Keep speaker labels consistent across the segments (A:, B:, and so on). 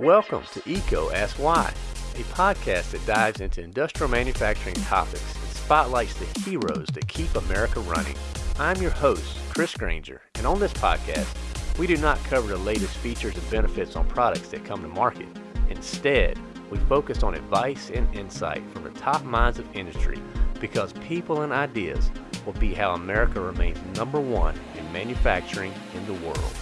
A: Welcome to EECO Ask Why, a podcast that dives into industrial manufacturing topics and spotlights the heroes that keep America running. I'm your host, Chris Granger, and on this podcast, we do not cover the latest features and benefits on products that come to market. Instead, we focus on advice and insight from the top minds of industry because people and ideas will be how America remains number one in manufacturing in the world.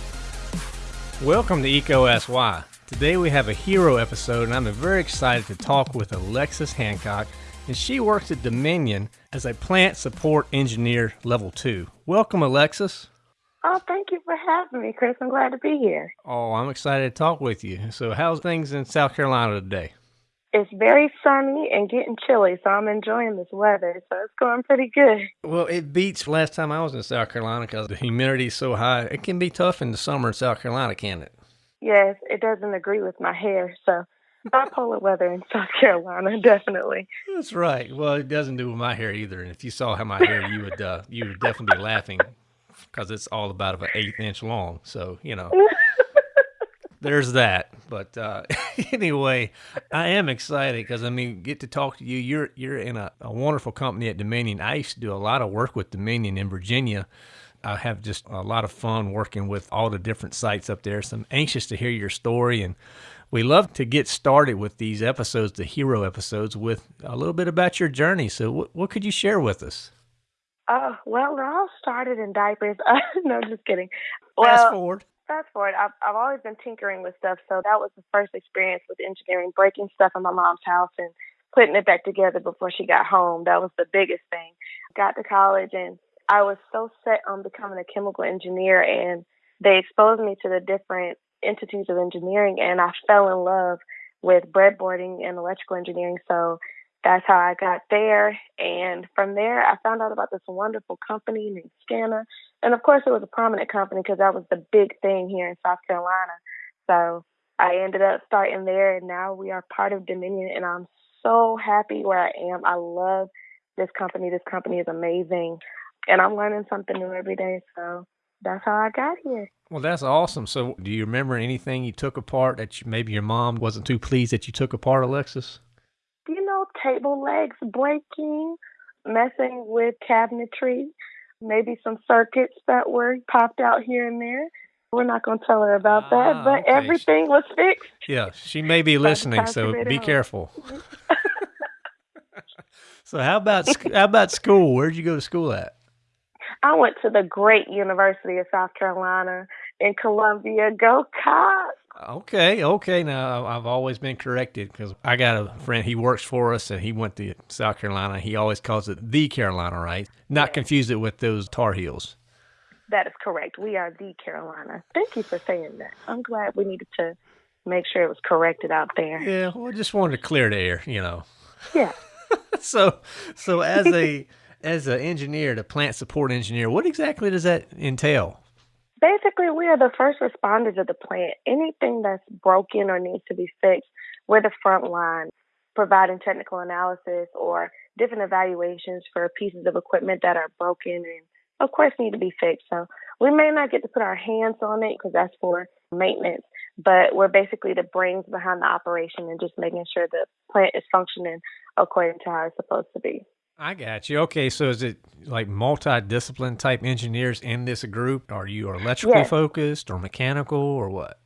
A: Welcome to EECO Ask Why. Today we have a hero episode, and I'm very excited to talk with Alexis Hancock, and she works at Dominion as a plant support engineer level two. Welcome, Alexis.
B: Oh, thank you for having me, Chris. I'm glad to be here.
A: Oh, I'm excited to talk with you. So, how's things in South Carolina today?
B: It's very sunny and getting chilly, so I'm enjoying this weather. So it's going pretty good.
A: Well, it beats last time I was in South Carolina because the humidity is so high. It can be tough in the summer in South Carolina, can it?
B: Yes, it doesn't agree with my hair. So bipolar weather in South Carolina, definitely.
A: That's right. Well, it doesn't do with my hair either. And if you saw how my hair, you would uh, you would definitely be laughing because it's all about of an eighth inch long. So you know. there's that. But uh, anyway, I am excited because I mean, get to talk to you. You're you're in a, a, wonderful company at Dominion. I used to do a lot of work with Dominion in Virginia. I have just a lot of fun working with all the different sites up there. So I'm anxious to hear your story and. We love to get started with these episodes, the hero episodes, with a little bit about your journey. So, what, what could you share with us?
B: Oh, well, it all started in diapers. Uh, no, just kidding.
A: Fast forward
B: fast forward, I've I've always been tinkering with stuff, so that was the first experience with engineering, breaking stuff in my mom's house and putting it back together before she got home. That was the biggest thing. Got to college and I was so set on becoming a chemical engineer and they exposed me to the different entities of engineering and I fell in love with breadboarding and electrical engineering. So that's how I got there. And from there, I found out about this wonderful company named Scana. And of course, it was a prominent company because that was the big thing here in South Carolina. So I ended up starting there, and now we are part of Dominion. And I'm so happy where I am. I love this company. This company is amazing. And I'm learning something new every day. So that's how I got here.
A: Well, that's awesome. So, do you remember anything you took apart that you, maybe your mom wasn't too pleased that you took apart, Alexis?
B: you know, table legs breaking, messing with cabinetry, maybe some circuits that were popped out here and there. We're not going to tell her about ah, that, but okay. everything was fixed.
A: Yeah, she may be listening, so be careful. so how about how about school? Where'd you go to school at?
B: I went to the great University of South Carolina in Columbia. Go Cocks!
A: Okay, okay. Now I've always been corrected because I got a friend. He works for us, and he went to South Carolina. He always calls it the Carolina, right? Not yes. confuse it with those Tar Heels.
B: That is correct. We are the Carolina. Thank you for saying that. I'm glad we needed to make sure it was corrected out there.
A: Yeah, well, just wanted to clear the air, you know.
B: Yeah.
A: so, so as a as an engineer, the plant support engineer, what exactly does that entail?
B: Basically, we are the first responders of the plant. Anything that's broken or needs to be fixed, we're the front line, providing technical analysis or different evaluations for pieces of equipment that are broken and, of course, need to be fixed. So we may not get to put our hands on it because that's for maintenance, but we're basically the brains behind the operation and just making sure the plant is functioning according to how it's supposed to be.
A: I got you. Okay, so is it like multi-discipline type engineers in this group? Are you electrically yes. focused or mechanical or what?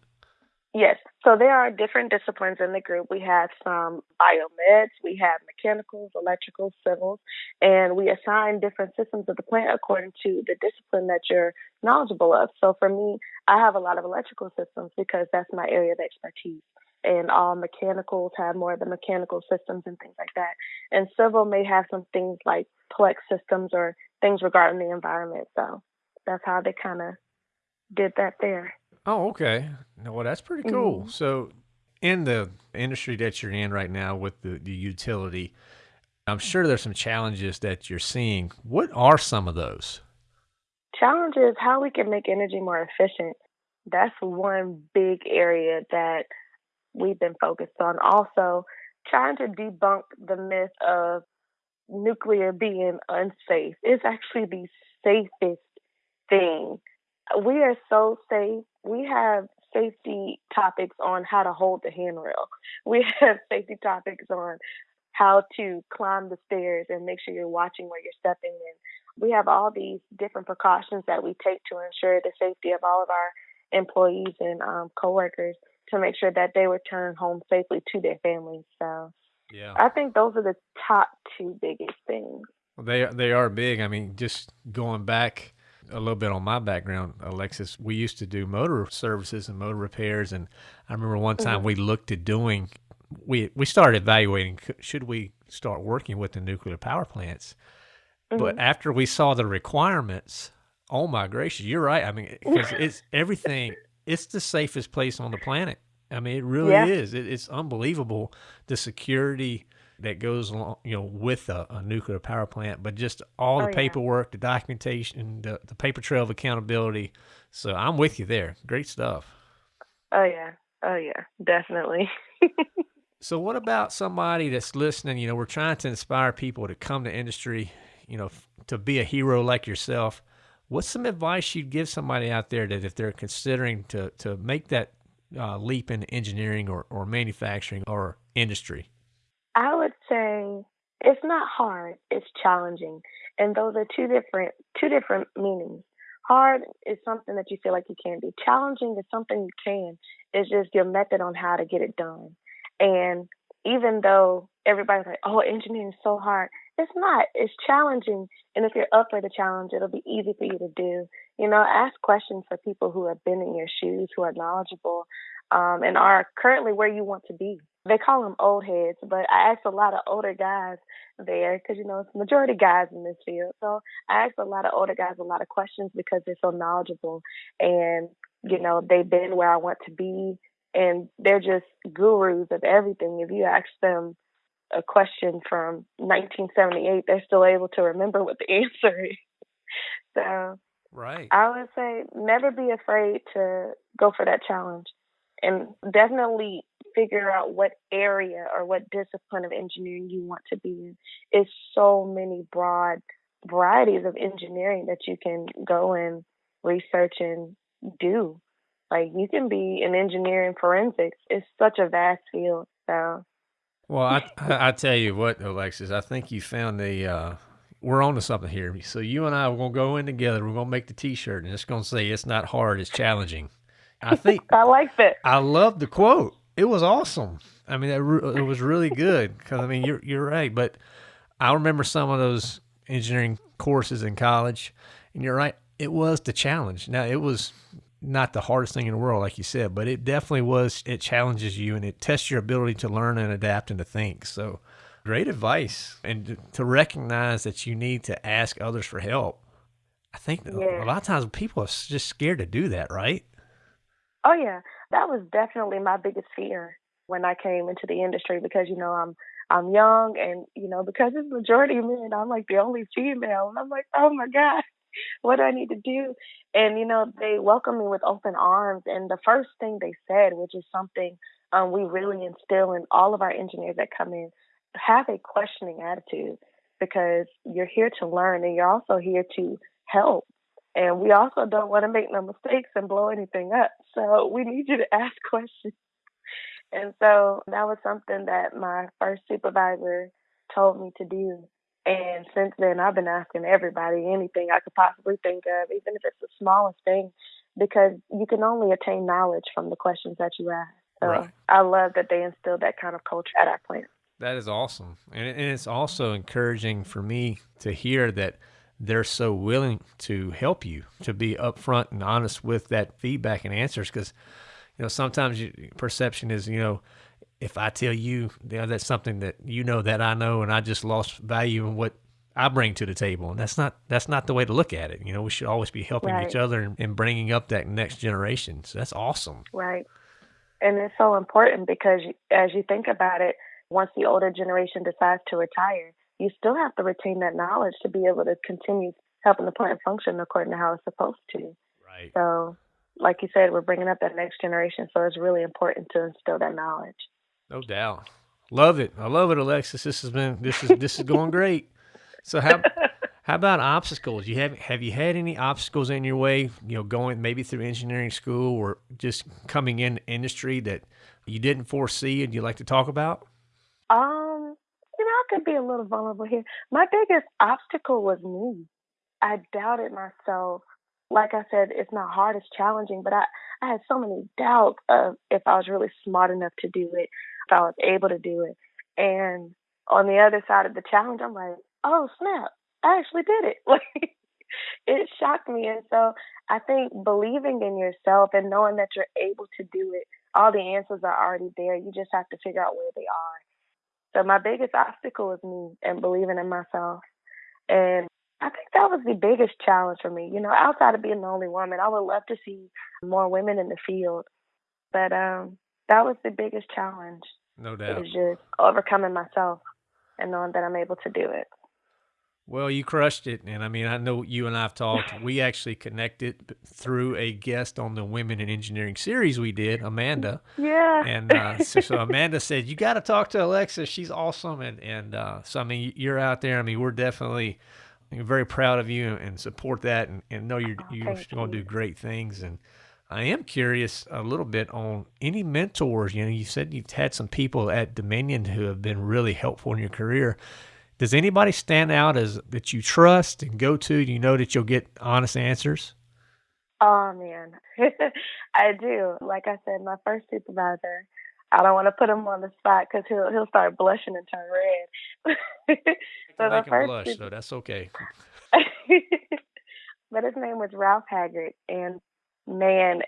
B: Yes. So there are different disciplines in the group. We have some biomeds, we have mechanicals, electrical, civils, and we assign different systems of the plant according to the discipline that you're knowledgeable of. So for me, I have a lot of electrical systems because that's my area of expertise and all mechanicals have more of the mechanical systems and things like that. And civil may have some things like plex systems or things regarding the environment. So that's how they kind of did that there.
A: Oh, okay. Well, that's pretty cool. Mm-hmm. So, in the industry that you're in right now with the, the utility, I'm sure there's some challenges that you're seeing. What are some of those?
B: Challenges how we can make energy more efficient. That's one big area that we've been focused on. Also, trying to debunk the myth of nuclear being unsafe. It's actually the safest thing. We are so safe. We have safety topics on how to hold the handrail. We have safety topics on how to climb the stairs and make sure you're watching where you're stepping in. We have all these different precautions that we take to ensure the safety of all of our employees and um, coworkers to make sure that they return home safely to their families. So, yeah, I think those are the top two biggest things.
A: Well, they they are big. I mean, just going back a little bit on my background, Alexis, we used to do motor services and motor repairs, and I remember one time mm-hmm. we looked at doing. We we started evaluating should we start working with the nuclear power plants, mm-hmm. but after we saw the requirements, oh my gracious, you're right. I mean, because it's everything. It's the safest place on the planet. I mean, it really yeah. is. It, it's unbelievable the security that goes along, you know, with a, a nuclear power plant, but just all the oh, paperwork, yeah. the documentation, the, the paper trail of accountability. So I'm with you there. Great stuff.
B: Oh yeah. Oh yeah. Definitely.
A: so what about somebody that's listening? You know, we're trying to inspire people to come to industry, you know, to be a hero like yourself. What's some advice you'd give somebody out there that if they're considering to, to make that uh, leap into engineering or, or manufacturing or industry?
B: I would say it's not hard, it's challenging. And those are two different two different meanings. Hard is something that you feel like you can't do. Challenging is something you can. It's just your method on how to get it done. And even though everybody's like, oh, engineering is so hard, it's not. It's challenging. And if you're up for the challenge, it'll be easy for you to do. You know, ask questions for people who have been in your shoes, who are knowledgeable, um, and are currently where you want to be they call them old heads, but I asked a lot of older guys there because you know it's majority guys in this field. So I asked a lot of older guys a lot of questions because they're so knowledgeable and you know they've been where I want to be and they're just gurus of everything. If you ask them a question from 1978, they're still able to remember what the answer is. so
A: right,
B: I would say never be afraid to go for that challenge and definitely figure out what area or what discipline of engineering you want to be in. It's so many broad varieties of engineering that you can go and research and do. Like you can be an engineer in forensics. It's such a vast field. So
A: well, I I tell you what, Alexis, I think you found the uh, we're on to something here. So you and I are gonna go in together. We're gonna make the T-shirt, and it's gonna say it's not hard, it's challenging. I think
B: I like it.
A: I love the quote. It was awesome. I mean, it, it was really good because I mean, you're you're right. But I remember some of those engineering courses in college, and you're right. It was the challenge. Now it was not the hardest thing in the world, like you said, but it definitely was. It challenges you and it tests your ability to learn and adapt and to think. So, great advice, and to recognize that you need to ask others for help. I think yeah. a lot of times people are just scared to do that, right?
B: Oh yeah, that was definitely my biggest fear when I came into the industry because you know I'm I'm young and you know because it's majority men, I'm like the only female, and I'm like, oh my god, what do I need to do? And you know they welcomed me with open arms, and the first thing they said, which is something um, we really instill in all of our engineers that come in, have a questioning attitude because you're here to learn and you're also here to help. And we also don't want to make no mistakes and blow anything up. So we need you to ask questions. And so that was something that my first supervisor told me to do. And since then, I've been asking everybody anything I could possibly think of, even if it's the smallest thing, because you can only attain knowledge from the questions that you ask. So right. I love that they instilled that kind of culture at our plant.
A: That is awesome. And, and it's also encouraging for me to hear that they're so willing to help you to be upfront and honest with that feedback and answers because you know sometimes you, perception is you know if i tell you, you know, that's something that you know that i know and i just lost value in what i bring to the table and that's not that's not the way to look at it you know we should always be helping right. each other and, and bringing up that next generation so that's awesome
B: right and it's so important because as you think about it once the older generation decides to retire you still have to retain that knowledge to be able to continue helping the plant function according to how it's supposed to.
A: Right.
B: So, like you said, we're bringing up that next generation, so it's really important to instill that knowledge.
A: No doubt. Love it. I love it, Alexis. This has been this is this is going great. So how How about obstacles? You have have you had any obstacles in your way? You know, going maybe through engineering school or just coming in industry that you didn't foresee and you like to talk about?
B: Um, you know, I could be a little vulnerable here. My biggest obstacle was me. I doubted myself. Like I said, it's not hard, it's challenging, but I, I had so many doubts of if I was really smart enough to do it, I was able to do it. And on the other side of the challenge, I'm like, oh snap, I actually did it. It shocked me. And so I think believing in yourself and knowing that you're able to do it, all the answers are already there. You just have to figure out where they are. So my biggest obstacle is me and believing in myself. And I think that was the biggest challenge for me. You know, outside of being the only woman, I would love to see more women in the field. But um that was the biggest challenge.
A: No doubt.
B: It was just overcoming myself and knowing that I'm able to do it.
A: Well, you crushed it. And I mean, I know you and I've talked. We actually connected through a guest on the Women in Engineering series we did, Amanda.
B: Yeah.
A: And uh, so, so, Amanda said, You got to talk to Alexa. She's awesome. And, and uh, so, I mean, you're out there. I mean, we're definitely very proud of you and support that and, and know you're,
B: oh,
A: you're going to do great things. And I am curious a little bit on any mentors. You know, you said you've had some people at Dominion who have been really helpful in your career. Does anybody stand out as that you trust and go to? Do you know that you'll get honest answers?
B: Oh man, I do. Like I said, my first supervisor. I don't want to put him on the spot because he'll he'll start blushing and turn red.
A: so the first blush, super- so that's okay.
B: but his name was Ralph Haggard, and man,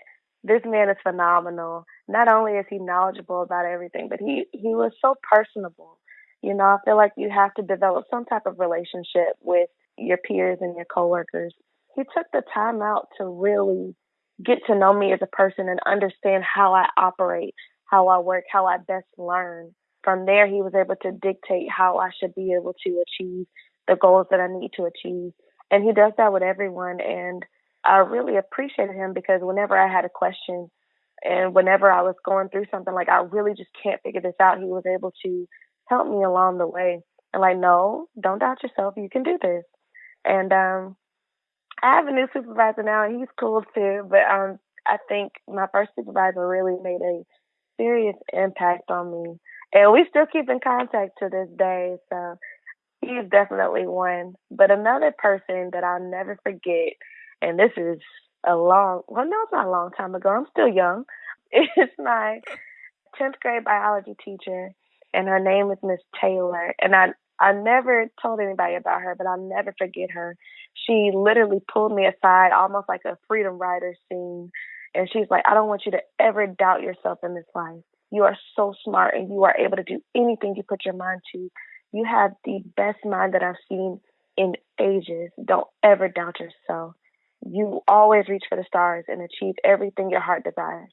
B: this man is phenomenal. Not only is he knowledgeable about everything, but he he was so personable. You know, I feel like you have to develop some type of relationship with your peers and your coworkers. He took the time out to really get to know me as a person and understand how I operate, how I work, how I best learn. From there, he was able to dictate how I should be able to achieve the goals that I need to achieve. And he does that with everyone. And I really appreciated him because whenever I had a question and whenever I was going through something like I really just can't figure this out, he was able to help me along the way. And like, no, don't doubt yourself. You can do this. And um, I have a new supervisor now, and he's cool too. But um, I think my first supervisor really made a serious impact on me, and we still keep in contact to this day. So he's definitely one. But another person that I'll never forget, and this is a long, well, no, it's not a long time ago. I'm still young. It's my 10th grade biology teacher and her name is Miss Taylor. And I I never told anybody about her, but I'll never forget her. She literally pulled me aside, almost like a Freedom Rider scene, and she's like, "I don't want you to ever doubt yourself in this life. You are so smart, and you are able to do anything you put your mind to. You have the best mind that I've seen in ages. Don't ever doubt yourself. You always reach for the stars and achieve everything your heart desires."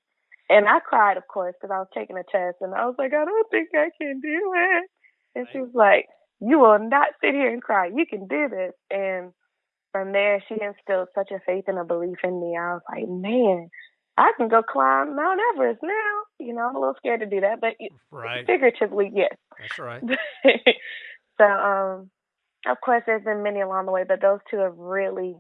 B: And I cried, of course, because I was taking a test, and I was like, I don't think I can do it. And she was like, You will not sit here and cry. You can do this. And from there, she instilled such a faith and a belief in me. I was like, Man, I can go climb Mount Everest now. You know, I'm a little scared to do that, but
A: right.
B: figuratively, yes.
A: That's right.
B: so, um, of course, there's been many along the way, but those two have really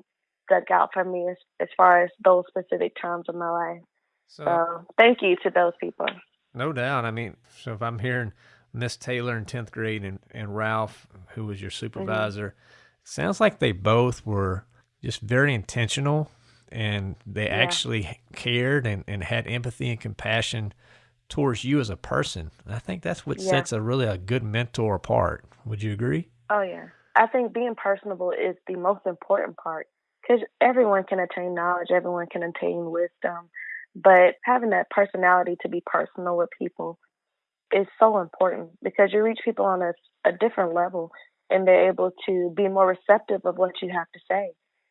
B: stuck out for me as, as far as those specific times of my life. So, so thank you to those people.
A: No doubt. I mean, so if I'm hearing Miss Taylor in 10th grade and, and Ralph, who was your mm-hmm. supervisor, mm-hmm. sounds like they both were just very intentional and they yeah. actually cared and, and had empathy and compassion towards you as a person. I think that's what yeah. sets a really a good mentor apart. Would you agree?
B: Oh yeah. I think being personable is the most important part because everyone can attain knowledge, everyone can attain wisdom, but having that personality to be personal with people is so important because you reach people on a, a different level and they're able to be more receptive of what you have to say,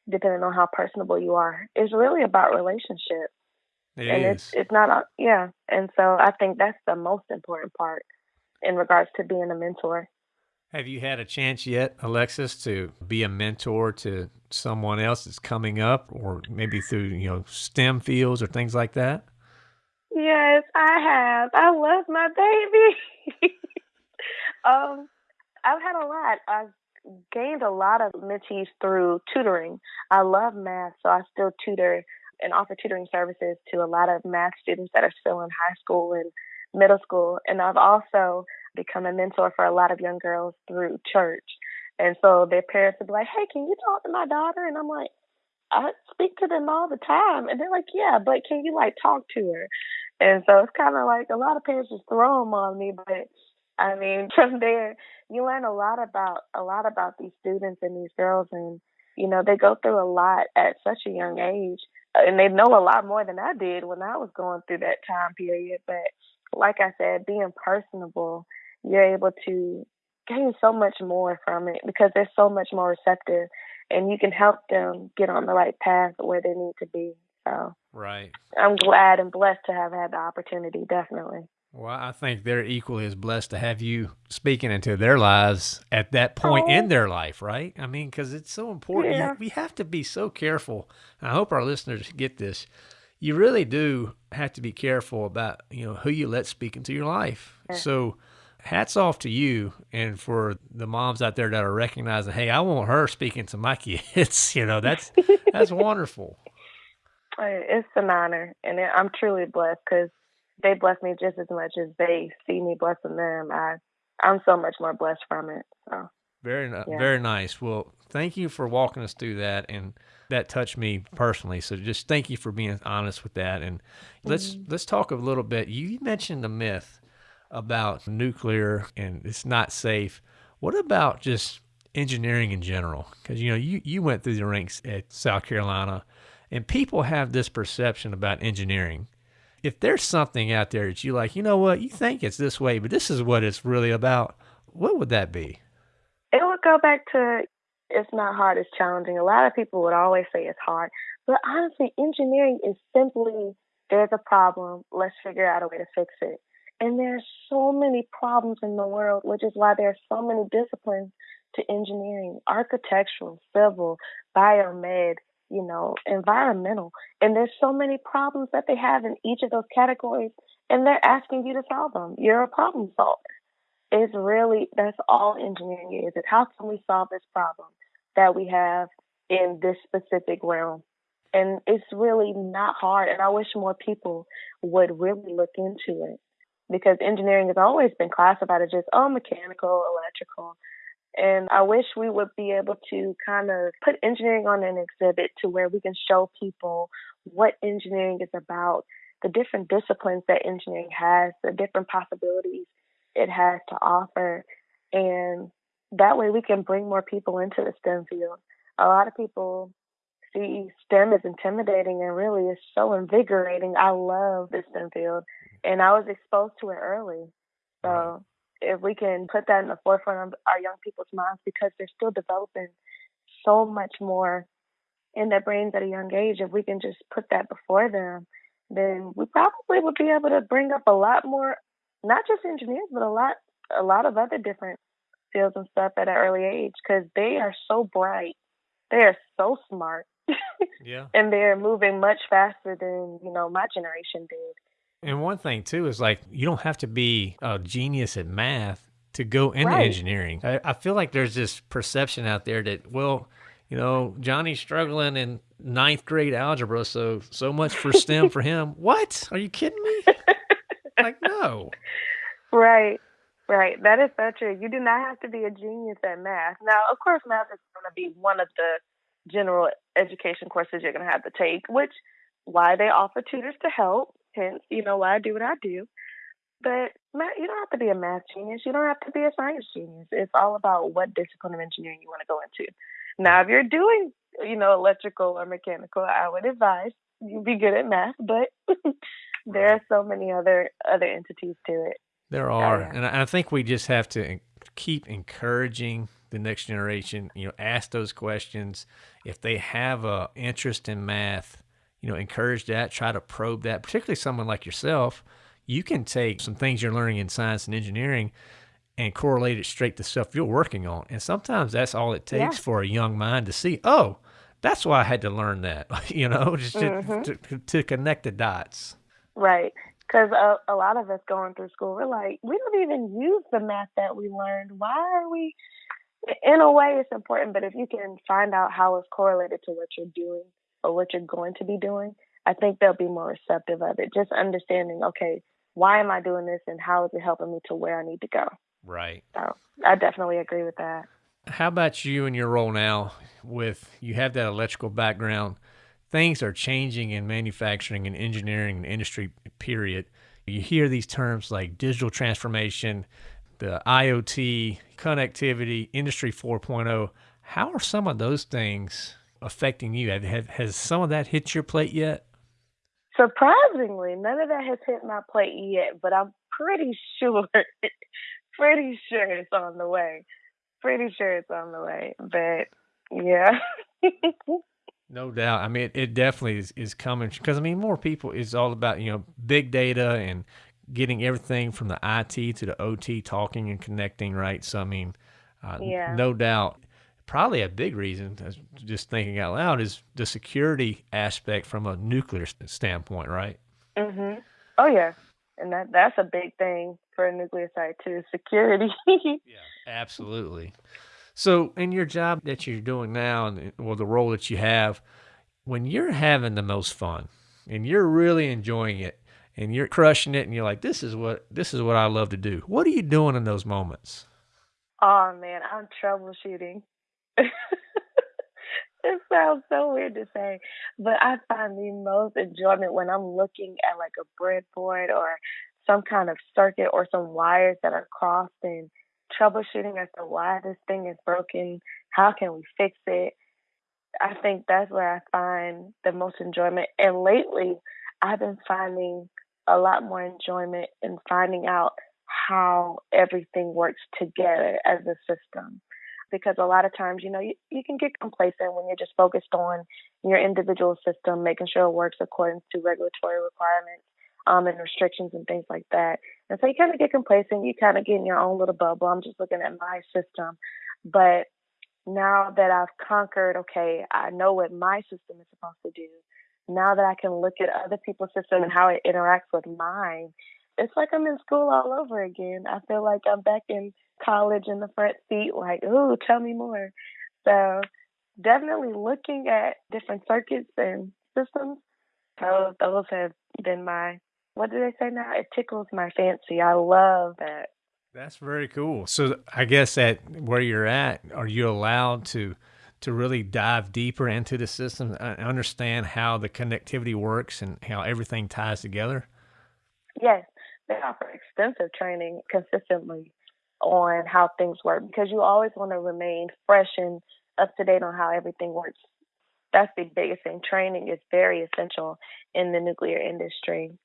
B: depending on how personable you are. It's really about relationship.
A: It
B: and
A: is.
B: it's it's not yeah. And so I think that's the most important part in regards to being a mentor.
A: Have you had a chance yet, Alexis, to be a mentor to someone else that's coming up, or maybe through you know STEM fields or things like that?
B: Yes, I have. I love my baby. um, I've had a lot. I've gained a lot of mentees through tutoring. I love math, so I still tutor and offer tutoring services to a lot of math students that are still in high school and middle school. And I've also become a mentor for a lot of young girls through church. And so their parents would be like, Hey, can you talk to my daughter? And I'm like, I speak to them all the time. And they're like, Yeah, but can you like talk to her? And so it's kind of like a lot of parents just throw them on me. But I mean, from there, you learn a lot about a lot about these students and these girls, and you know they go through a lot at such a young age, uh, and they know a lot more than I did when I was going through that time period. But like I said, being personable, you're able to gain so much more from it because they're so much more receptive, and you can help them get on the right path where they need to be. So,
A: right.
B: I'm glad and blessed to have had the opportunity. Definitely.
A: Well, I think they're equally as blessed to have you speaking into their lives at that point oh. in their life, right? I mean, because it's so important. Yeah. We have to be so careful. I hope our listeners get this. You really do have to be careful about you know who you let speak into your life. Yeah. So, hats off to you and for the moms out there that are recognizing, hey, I want her speaking to my kids. you know, that's that's wonderful.
B: It's an honor, and I'm truly blessed because they bless me just as much as they see me blessing them. I I'm so much more blessed from it. So
A: very yeah. very nice. Well, thank you for walking us through that and that touched me personally. So just thank you for being honest with that. And let's mm-hmm. let's talk a little bit. You mentioned the myth about nuclear and it's not safe. What about just engineering in general? Because you know you you went through the ranks at South Carolina, and people have this perception about engineering if there's something out there that you like, you know what, you think it's this way, but this is what it's really about, what would that be?
B: It would go back to it's not hard, it's challenging. A lot of people would always say it's hard, but honestly, engineering is simply there's a problem, let's figure out a way to fix it. And there's so many problems in the world, which is why there are so many disciplines to engineering, architectural, civil, biomed, you know, environmental. And there's so many problems that they have in each of those categories, and they're asking you to solve them. You're a problem solver. It's really, that's all engineering is. It's how can we solve this problem that we have in this specific realm? And it's really not hard. And I wish more people would really look into it because engineering has always been classified as just, oh, mechanical, electrical. And I wish we would be able to kind of put engineering on an exhibit to where we can show people what engineering is about, the different disciplines that engineering has, the different possibilities it has to offer. And that way we can bring more people into the STEM field. A lot of people see STEM as intimidating and really it's so invigorating. I love the STEM field and I was exposed to it early. So if we can put that in the forefront of our young people's minds because they're still developing so much more in their brains at a young age, if we can just put that before them, then we probably would be able to bring up a lot more, not just engineers, but a lot, a lot of other different fields and stuff at an early age because they are so bright, they are so smart,
A: yeah,
B: and they're moving much faster than you know my generation did.
A: And one thing too is like you don't have to be a genius at math to go into right. engineering. I, I, feel like there's this perception out there that well, you know, Johnny's struggling in ninth grade algebra, so so much for STEM for him. What? Are you kidding me? like no.
B: Right. Right. That is so true. You do not have to be a genius at math. Now, of course, math is going to be one of the general education courses you're going to have to take, which why they offer tutors to help Hence, you know why I do what I do. But you don't have to be a math genius. You don't have to be a science genius. It's all about what discipline of engineering you want to go into. Now, if you're doing, you know, electrical or mechanical, I would advise you be good at math. But there are so many other other entities to it.
A: There are, yeah. and I think we just have to keep encouraging the next generation. You know, ask those questions. If they have a interest in math, you know, encourage that, try to probe that, particularly someone like yourself. You can take some things you're learning in science and engineering and correlate it straight to stuff you're working on. And sometimes that's all it takes yeah. for a young mind to see, oh, that's why I had to learn that, you know, just mm-hmm. to, to, to, connect the dots.
B: Right. Because a, a lot of us going through school, we're like, we don't even use the math that we learned. Why are we in a way, it's important. But if you can find out how it's correlated to what you're doing or what you're going to be doing, I think they'll be more receptive of it. Just understanding, okay, why am I doing this, and how is it helping me to where I need to go?
A: Right.
B: So I definitely agree with that.
A: How about you and your role now? With you have that electrical background, things are changing in manufacturing and engineering and industry. Period. You hear these terms like digital transformation, the IoT, connectivity, Industry 4.0. How are some of those things affecting you? Have, have, has some of that hit your plate yet?
B: Surprisingly, none of that has hit my plate yet, but I'm pretty sure, pretty sure it's on the way. Pretty sure it's on the way, but yeah.
A: no doubt. I mean, it, it definitely is, is coming because I mean, more people is all about you know big data and getting everything from the IT to the OT talking and connecting, right? So, I mean, uh, yeah. no doubt. Probably a big reason, just thinking out loud, is the security aspect from a nuclear standpoint, right?
B: Mm-hmm. Oh yeah, and that that's a big thing for a nuclear site too, security.
A: yeah, absolutely. So, in your job that you're doing now, and well, the role that you have, when you're having the most fun and you're really enjoying it, and you're crushing it and you're like this is what this is what I love to do. What are you doing in those moments?
B: Oh man, I'm troubleshooting. it sounds so weird to say, but I find the most enjoyment when I'm looking at like a breadboard or some kind of circuit or some wires that are crossed and troubleshooting as to why this thing is broken, how can we fix it. I think that's where I find the most enjoyment. And lately, I've been finding a lot more enjoyment in finding out how everything works together as a system. Because a lot of times, you know, you, you can get complacent when you're just focused on your individual system, making sure it works according to regulatory requirements um, and restrictions and things like that. And so you kind of get complacent. You kind of get in your own little bubble. I'm just looking at my system. But now that I've conquered, okay, I know what my system is supposed to do now that I can look at other people's system and how it interacts with mine, it's like I'm in school all over again. I feel like I'm back in college in the front seat, like, ooh, tell me more. So definitely looking at different circuits and systems. So those have been my what do they say now? It tickles my fancy. I love that.
A: That's very cool. So I guess at where you're at, are you allowed to to really dive deeper into the system and understand how the connectivity works and how everything ties together?
B: Yes, they offer extensive training consistently on how things work because you always want to remain fresh and up to date on how everything works. That's the biggest thing. Training is very essential in the nuclear industry.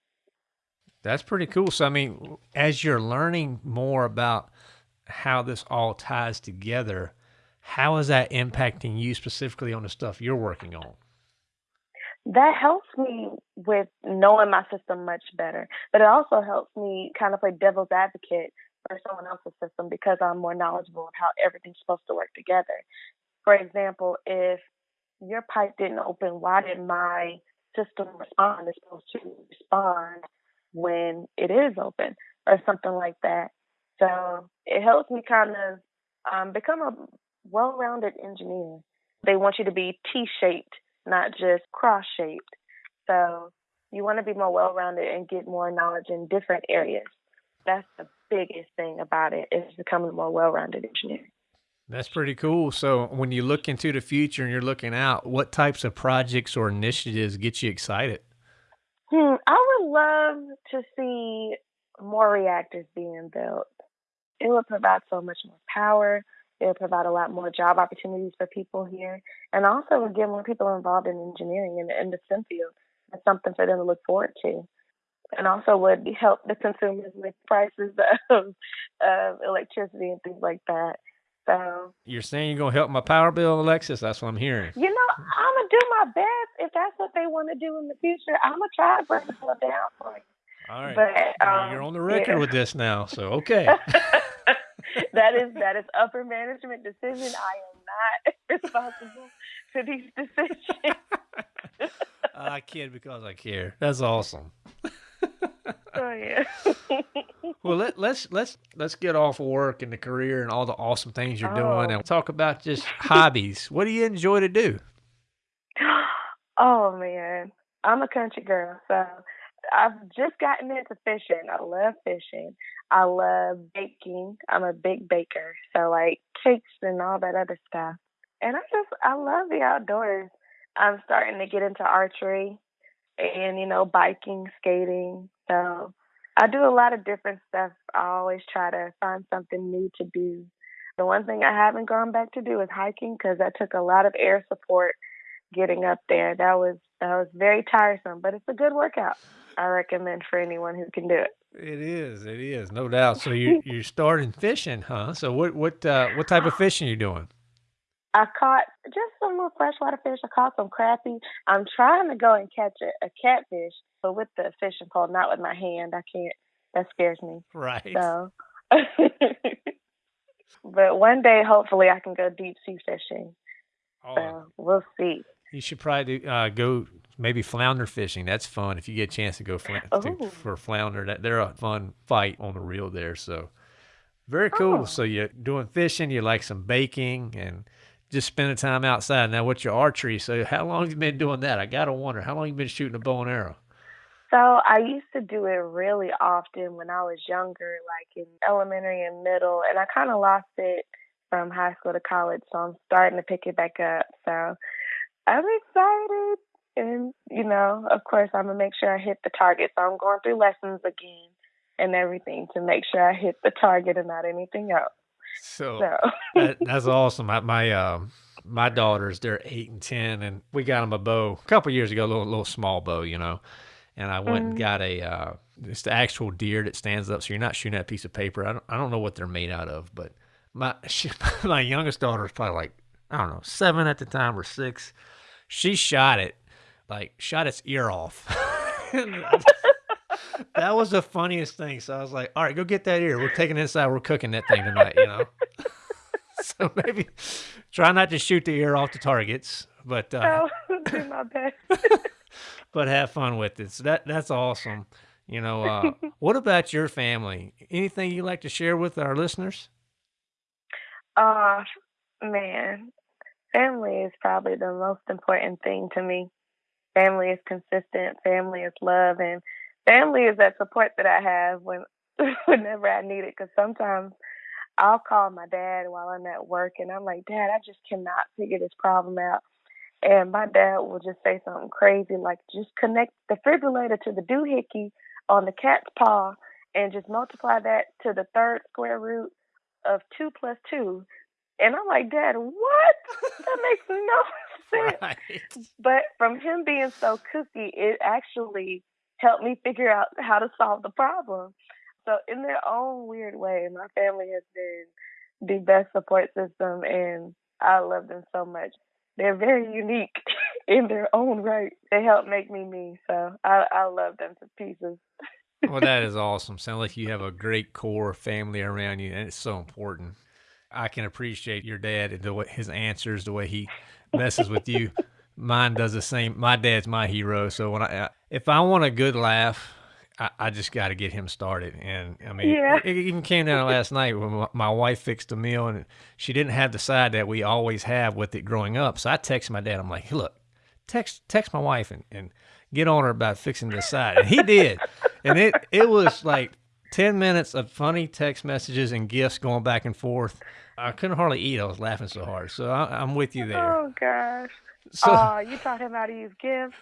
A: That's pretty cool. So, I mean, as you're learning more about how this all ties together, how is that impacting you specifically on the stuff you're working on?
B: That helps me with knowing my system much better, but it also helps me kind of play devil's advocate for someone else's system because I'm more knowledgeable of how everything's supposed to work together. For example, if your pipe didn't open, why did my system respond? It's supposed to respond when it is open or something like that. So it helps me kind of um, become a well rounded engineer. They want you to be T shaped, not just cross shaped. So you want to be more well rounded and get more knowledge in different areas. That's the biggest thing about it is becoming a more well rounded engineer.
A: That's pretty cool. So when you look into the future and you're looking out, what types of projects or initiatives get you excited?
B: Hmm, I would love to see more reactors being built. It would provide so much more power, It'll provide a lot more job opportunities for people here, and also get more people involved in engineering and in the STEM field. That's something for them to look forward to, and also would help the consumers with prices of, of electricity and things like that. So
A: you're saying you're gonna help my power bill, Alexis? That's what I'm hearing.
B: You know, I'm gonna do my best. If that's what they want to do in the future, I'm gonna try to bring it down for you.
A: All right, but um, you're on the record yeah. with this now, so okay.
B: that is that is upper management decision. I am not responsible for these decisions.
A: I kid because I care. That's awesome.
B: oh yeah.
A: well, let, let's let's let's get off of work and the career and all the awesome things you're oh. doing, and talk about just hobbies. What do you enjoy to do?
B: Oh man, I'm a country girl, so I've just gotten into fishing. I love fishing. I love baking. I'm a big baker, so like cakes and all that other stuff. And I just I love the outdoors. I'm starting to get into archery and you know biking, skating. So I do a lot of different stuff. I always try to find something new to do. The one thing I haven't gone back to do is hiking because that took a lot of air support getting up there. That was that was very tiresome, but it's a good workout. I recommend for anyone who can do it.
A: It is, it is, no doubt. So you you're starting fishing, huh? So what what uh, what type of fishing are you doing?
B: I caught just some little freshwater fish. I caught some crappie. I'm trying to go and catch a, a catfish, but with the fishing pole, not with my hand. I can't. That scares me.
A: Right.
B: So, but one day, hopefully, I can go deep sea fishing. Oh. So we'll see.
A: You should probably do, uh, go maybe flounder fishing. That's fun if you get a chance to go fl- to, for flounder. That they're a fun fight on the reel there. So very cool. Oh. So you're doing fishing. You like some baking and just spending time outside. Now, what's your archery? So, how long have you been doing that? I gotta wonder how long you been shooting a bow and arrow.
B: So I used to do it really often when I was younger, like in elementary and middle, and I kind of lost it from high school to college. So I'm starting to pick it back up. So I'm excited, and you know, of course, I'm gonna make sure I hit the target. So I'm going through lessons again and everything to make sure I hit the target and not anything else.
A: So, so. that, that's awesome. My my, uh, my daughters, they're eight and ten, and we got them a bow a couple years ago, a little little small bow, you know. And I went mm-hmm. and got a uh, it's the actual deer that stands up, so you're not shooting at a piece of paper. I don't I don't know what they're made out of, but my she, my youngest daughter is probably like I don't know seven at the time or six. She shot it like shot its ear off. that was the funniest thing. So I was like, all right, go get that ear. We're taking it inside. We're cooking that thing tonight, you know? so maybe try not to shoot the ear off the targets, but uh,
B: oh, do my best.
A: but have fun with it. So that that's awesome. You know, uh, what about your family? Anything you like to share with our listeners?
B: Uh, man, family is probably the most important thing to me. Family is consistent. Family is love, and family is that support that I have when whenever I need it. Because sometimes I'll call my dad while I'm at work, and I'm like, Dad, I just cannot figure this problem out. And my dad will just say something crazy like, just connect the defibrillator to the doohickey on the cat's paw and just multiply that to the third square root of two plus two. And I'm like, Dad, what? That makes no sense. Right. But from him being so kooky, it actually helped me figure out how to solve the problem. So in their own weird way, my family has been the best support system and I love them so much. They're very unique in their own right. They help make me me. So I, I love them to pieces.
A: well, that is awesome. Sounds like you have a great core family around you, and it's so important. I can appreciate your dad and the way his answers, the way he messes with you mine does the same. My dad's my hero, so when I if I want a good laugh, I, I just got to get him started. And I mean, yeah. it, it, even came down last night when my, my, wife fixed a meal and she didn't have the side that we always have with it growing up. So I texted my dad. I'm like, hey, look, text text my wife and, and get on her about fixing this side. And he did, and it it was like. 10 minutes of funny text messages and gifts going back and forth. I couldn't hardly eat. I was laughing so hard. So I, am with you there.
B: Oh, gosh. So, oh, you taught him how to use gifts.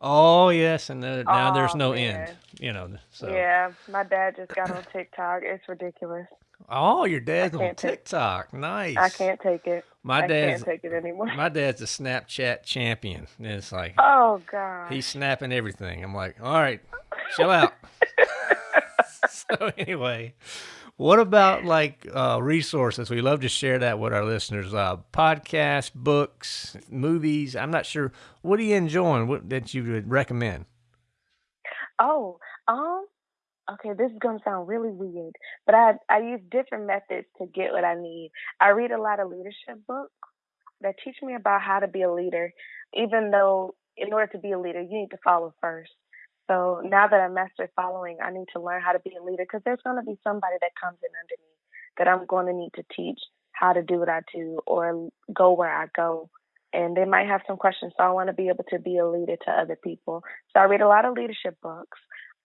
A: Oh yes, and the, now oh, there's no man. end. You know. So.
B: Yeah, my dad just got on TikTok. It's ridiculous.
A: Oh, your dad's on TikTok. Nice.
B: I can't take it.
A: My
B: I
A: dad's
B: can't take it anymore.
A: My dad's a Snapchat champion. And it's like,
B: oh god,
A: he's snapping everything. I'm like, all right, chill out. so anyway, what about like uh, resources? We love to share that with our listeners. Uh, podcasts, books, movies. I'm not sure. What are you enjoying? What that you would recommend?
B: Oh, um, okay. This is gonna sound really weird, but I I use different methods to get what I need. I read a lot of leadership books that teach me about how to be a leader. Even though in order to be a leader, you need to follow first. So now that I mastered following, I need to learn how to be a leader because there's going to be somebody that comes in under me that I'm going to need to teach how to do what I do or go where I go. And they might have some questions. So I want to be able to be a leader to other people. So I read a lot of leadership books.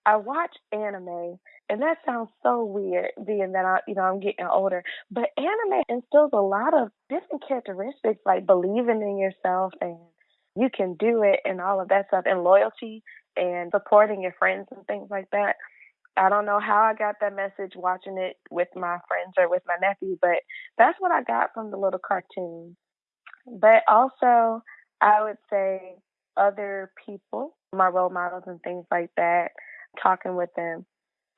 B: I watch anime, and that sounds so weird, being that I, you know, I'm getting older. But anime instills a lot of different characteristics, like believing in yourself and you can do it, and all of that stuff, and loyalty and supporting your friends and things like that. I don't know how I got that message watching it with my friends or with my nephew, but that's what I got from the little cartoon. But also, I would say other people, my role models and things like that, talking with them,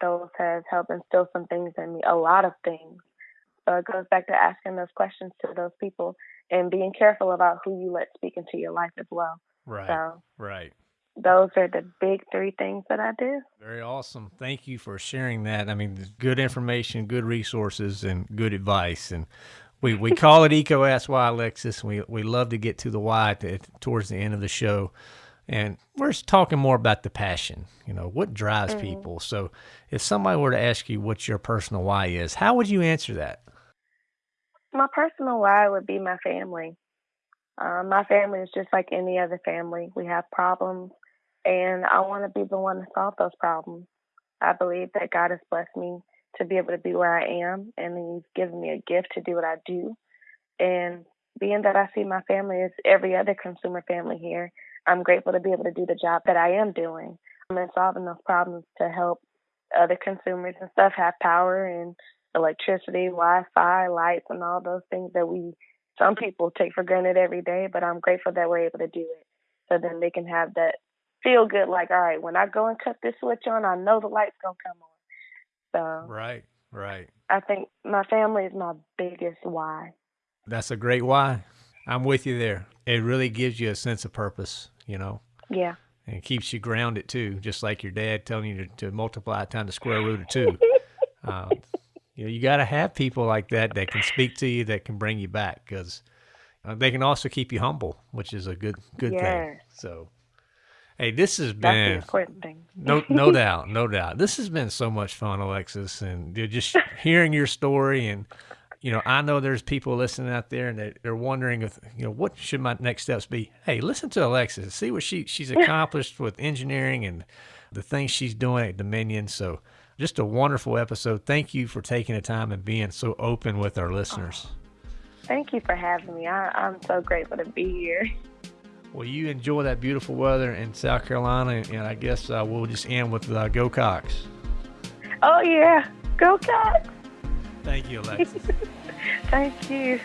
B: those have helped instill some things in me, a lot of things. So it goes back to asking those questions to those people and being careful about who you let speak into your life as well.
A: Right.
B: So,
A: right
B: those are the big three things that I do.
A: Very awesome. Thank you for sharing that. I mean, good information, good resources, and good advice. And we, we call it EECO Ask Why, Alexis. We, we love to get to the why to, towards the end of the show. And we're just talking more about the passion, you know, what drives mm-hmm. people. So if somebody were to ask you what your personal why is, how would you answer that?
B: My personal why would be my family. Um, my family is just like any other family. We have problems, and I want to be the one to solve those problems. I believe that God has blessed me to be able to be where I am, and He's given me a gift to do what I do. And being that I see my family as every other consumer family here, I'm grateful to be able to do the job that I am doing. I'm in solving those problems to help other consumers and stuff have power and electricity, Wi-Fi, lights, and all those things that we some people take for granted every day. But I'm grateful that we're able to do it, so then they can have that feel good like, all right, when I go and cut this switch on, I know the light's gonna come on. So
A: Right, right.
B: I think my family is my biggest why.
A: That's a great why. I'm with you there. It really gives you a sense of purpose, you know.
B: Yeah.
A: And it keeps you grounded too, just like your dad telling you to, to multiply times the square root of two. uh, you know, you got to have people like that that can speak to you, that can bring you back, because uh, they can also keep you humble, which is a good good thing. So Hey, this has been no, no doubt, no doubt. This has been so much fun, Alexis, and just hearing your story. And you know, I know there's people listening out there, and they're, they're wondering if you know what should my next steps be. Hey, listen to Alexis, see what she she's accomplished with engineering and the things she's doing at Dominion. So, just a wonderful episode. Thank you for taking the time and being so open with our listeners.
B: Thank you for having me. I, I'm so grateful to be here.
A: Well, you enjoy that beautiful weather in South Carolina, and I guess uh, we'll just end with uh, Go Cocks.
B: Oh, yeah. Go Cocks.
A: Thank you, Alexis.
B: Thank you.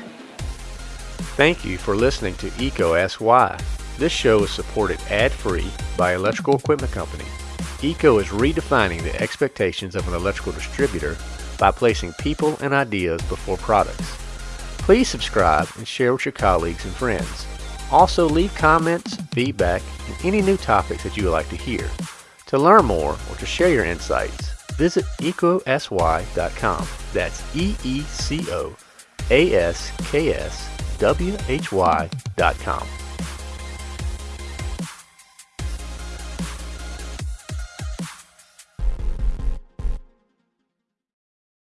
A: Thank you for listening to EECO Ask Why. This show is supported ad-free by Electrical Equipment Company. EECO is redefining the expectations of an electrical distributor by placing people and ideas before products. Please subscribe and share with your colleagues and friends. Also, leave comments, feedback, and any new topics that you would like to hear. To learn more or to share your insights, visit eecoaskwhy.com. That's E E C O A